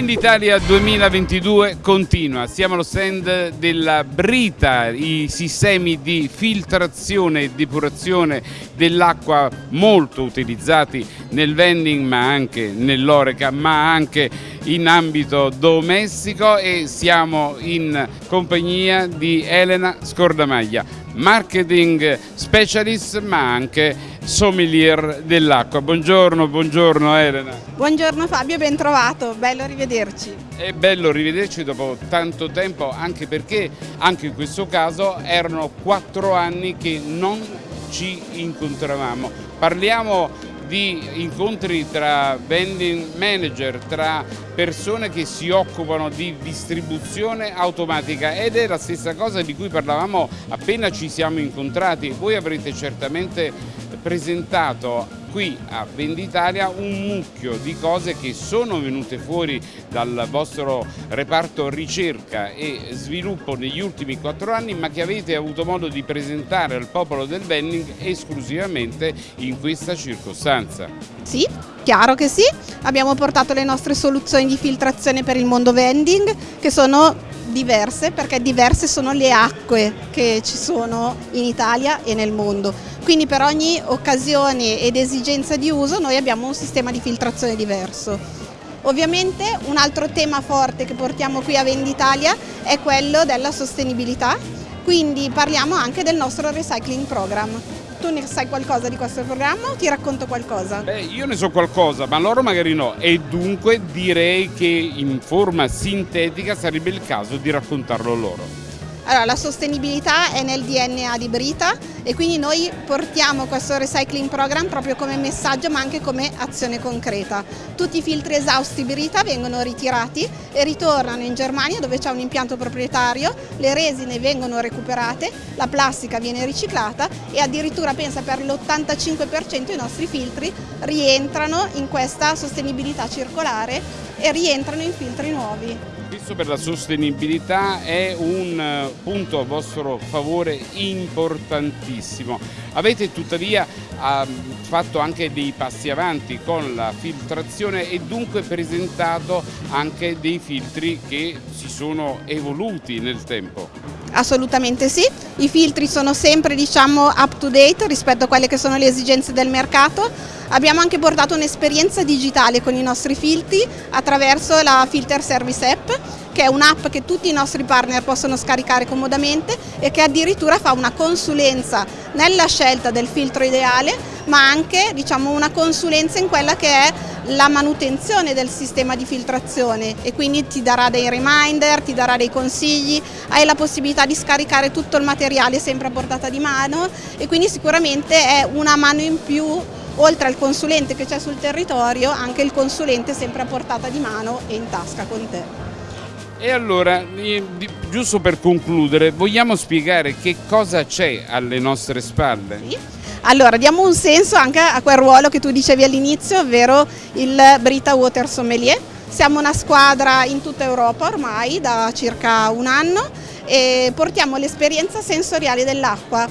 Venditalia 2022 continua, siamo allo stand della Brita, i sistemi di filtrazione e depurazione dell'acqua molto utilizzati nel vending ma anche nell'oreca ma anche in ambito domestico. E siamo in compagnia di Elena Scordamaglia, marketing specialist ma anche sommelier dell'acqua. Buongiorno, buongiorno Elena. Buongiorno Fabio, ben trovato, bello rivederci. È bello rivederci dopo tanto tempo anche perché anche in questo caso erano quattro anni che non ci incontravamo. Parliamo di incontri tra vending manager, tra persone che si occupano di distribuzione automatica ed è la stessa cosa di cui parlavamo appena ci siamo incontrati. Voi avrete certamente presentato qui a Venditalia un mucchio di cose che sono venute fuori dal vostro reparto ricerca e sviluppo negli ultimi quattro anni ma che avete avuto modo di presentare al popolo del vending esclusivamente in questa circostanza. Sì, chiaro che sì, abbiamo portato le nostre soluzioni di filtrazione per il mondo vending che sono diverse perché diverse sono le acque che ci sono in Italia e nel mondo. Quindi per ogni occasione ed esigenza di uso noi abbiamo un sistema di filtrazione diverso. Ovviamente un altro tema forte che portiamo qui a Venditalia è quello della sostenibilità, quindi parliamo anche del nostro recycling program. Tu ne sai qualcosa di questo programma o ti racconto qualcosa? Beh, io ne so qualcosa, ma loro magari no e dunque direi che in forma sintetica sarebbe il caso di raccontarlo loro. Allora, la sostenibilità è nel DNA di Brita e quindi noi portiamo questo recycling program proprio come messaggio ma anche come azione concreta. Tutti i filtri esausti Brita vengono ritirati e ritornano in Germania dove c'è un impianto proprietario, le resine vengono recuperate, la plastica viene riciclata e addirittura pensa per l'85% i nostri filtri rientrano in questa sostenibilità circolare e rientrano in filtri nuovi. Questo per la sostenibilità è un eh, punto a vostro favore importantissimo. Avete tuttavia ehm, fatto anche dei passi avanti con la filtrazione e dunque presentato anche dei filtri che si sono evoluti nel tempo. Assolutamente sì, i filtri sono sempre diciamo, up to date rispetto a quelle che sono le esigenze del mercato. Abbiamo anche portato un'esperienza digitale con i nostri filtri attraverso la Filter Service App che è un'app che tutti i nostri partner possono scaricare comodamente e che addirittura fa una consulenza nella scelta del filtro ideale ma anche diciamo, una consulenza in quella che è la manutenzione del sistema di filtrazione e quindi ti darà dei reminder, ti darà dei consigli, hai la possibilità di scaricare tutto il materiale sempre a portata di mano e quindi sicuramente è una mano in più oltre al consulente che c'è sul territorio, anche il consulente sempre a portata di mano e in tasca con te. E allora, giusto per concludere, vogliamo spiegare che cosa c'è alle nostre spalle? Sì. Allora, diamo un senso anche a quel ruolo che tu dicevi all'inizio, ovvero il Brita Water Sommelier. Siamo una squadra in tutta Europa ormai da circa un anno e portiamo l'esperienza sensoriale dell'acqua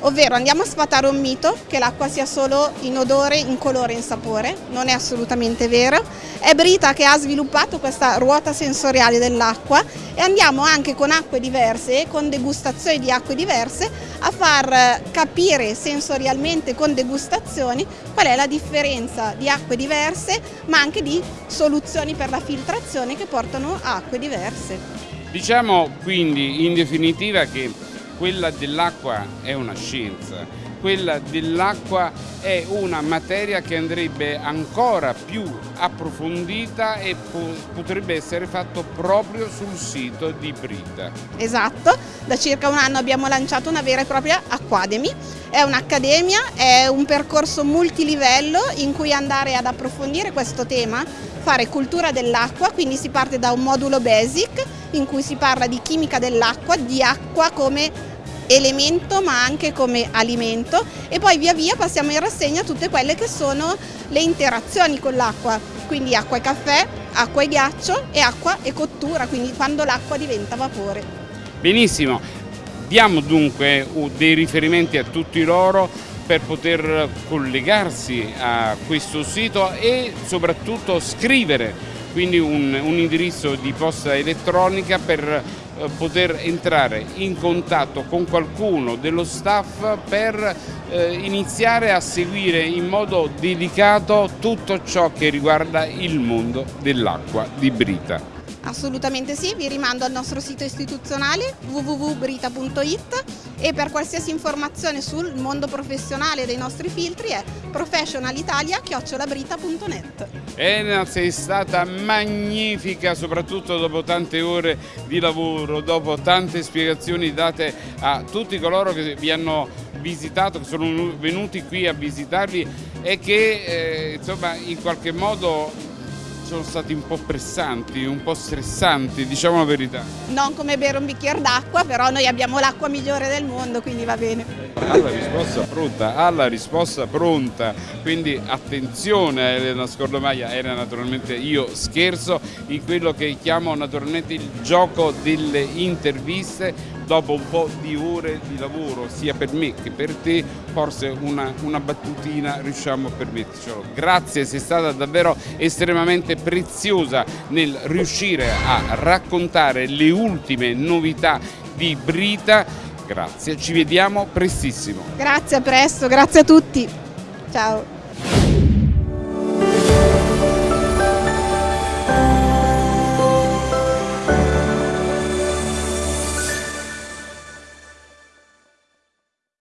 Ovvero andiamo a sfatare un mito che l'acqua sia solo in odore, in colore, in sapore, non è assolutamente vero. È Brita che ha sviluppato questa ruota sensoriale dell'acqua e andiamo anche con acque diverse, con degustazioni di acque diverse, a far capire sensorialmente con degustazioni qual è la differenza di acque diverse ma anche di soluzioni per la filtrazione che portano a acque diverse. Diciamo quindi in definitiva che quella dell'acqua è una scienza, quella dell'acqua è una materia che andrebbe ancora più approfondita e potrebbe essere fatto proprio sul sito di Brita. Esatto, da circa un anno abbiamo lanciato una vera e propria Academy, è un'accademia, è un percorso multilivello in cui andare ad approfondire questo tema, fare cultura dell'acqua, quindi si parte da un modulo basic in cui si parla di chimica dell'acqua, di acqua come elemento ma anche come alimento. E poi via via passiamo in rassegna tutte quelle che sono le interazioni con l'acqua, quindi acqua e caffè, acqua e ghiaccio e acqua e cottura, quindi quando l'acqua diventa vapore. Benissimo, diamo dunque dei riferimenti a tutti loro per poter collegarsi a questo sito e soprattutto scrivere quindi un, un indirizzo di posta elettronica per poter entrare in contatto con qualcuno dello staff per eh, iniziare a seguire in modo dedicato tutto ciò che riguarda il mondo dell'acqua di Brita. Assolutamente sì, vi rimando al nostro sito istituzionale www.brita.it e per qualsiasi informazione sul mondo professionale dei nostri filtri è professionalitalia.net. Enaz è stata magnifica soprattutto dopo tante ore di lavoro, dopo tante spiegazioni date a tutti coloro che vi hanno visitato, che sono venuti qui a visitarvi e che eh, insomma in qualche modo sono stati un po' pressanti, un po' stressanti, diciamo la verità. Non come bere un bicchiere d'acqua, però noi abbiamo l'acqua migliore del mondo, quindi va bene. Ha la risposta pronta, ha la risposta pronta, quindi attenzione a Elena Scordomaia, era naturalmente io scherzo in quello che chiamo naturalmente il gioco delle interviste dopo un po' di ore di lavoro sia per me che per te forse una, una battutina riusciamo a permettercelo. Grazie, sei stata davvero estremamente preziosa nel riuscire a raccontare le ultime novità di Brita. Grazie, ci vediamo prestissimo. Grazie, a presto, grazie a tutti. Ciao.